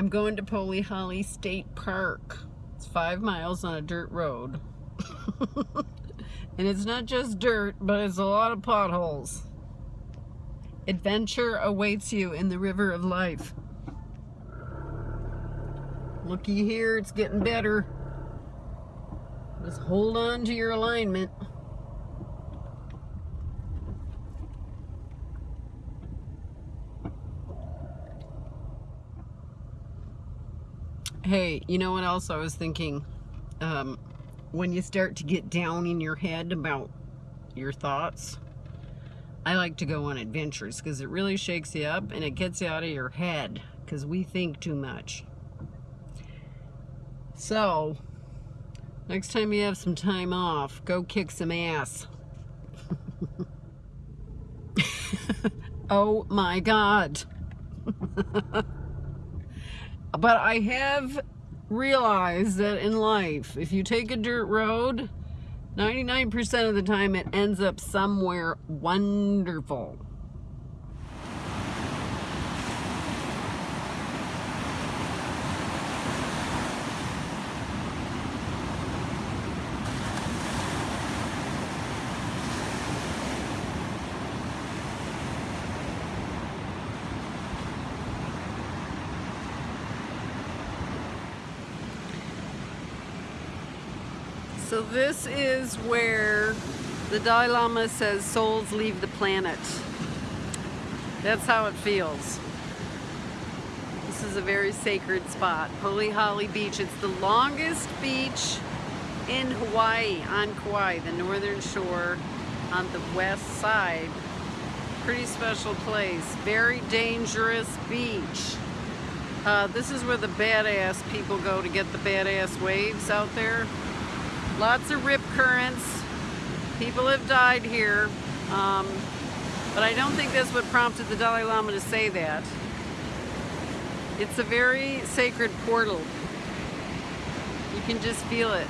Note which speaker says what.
Speaker 1: I'm going to Polihale State Park. It's five miles on a dirt road. and it's not just dirt, but it's a lot of potholes. Adventure awaits you in the river of life. Looky here, it's getting better. Just hold on to your alignment. Hey, you know what else I was thinking? Um, when you start to get down in your head about your thoughts, I like to go on adventures because it really shakes you up and it gets you out of your head because we think too much. So, next time you have some time off, go kick some ass. oh my God. But I have realized that in life, if you take a dirt road, 99% of the time it ends up somewhere wonderful. So this is where the Dalai Lama says souls leave the planet. That's how it feels. This is a very sacred spot, Polihale Beach. It's the longest beach in Hawaii, on Kauai, the northern shore on the west side. Pretty special place. Very dangerous beach. Uh, this is where the badass people go to get the badass waves out there. Lots of rip currents. People have died here. Um, but I don't think that's what prompted the Dalai Lama to say that. It's a very sacred portal. You can just feel it.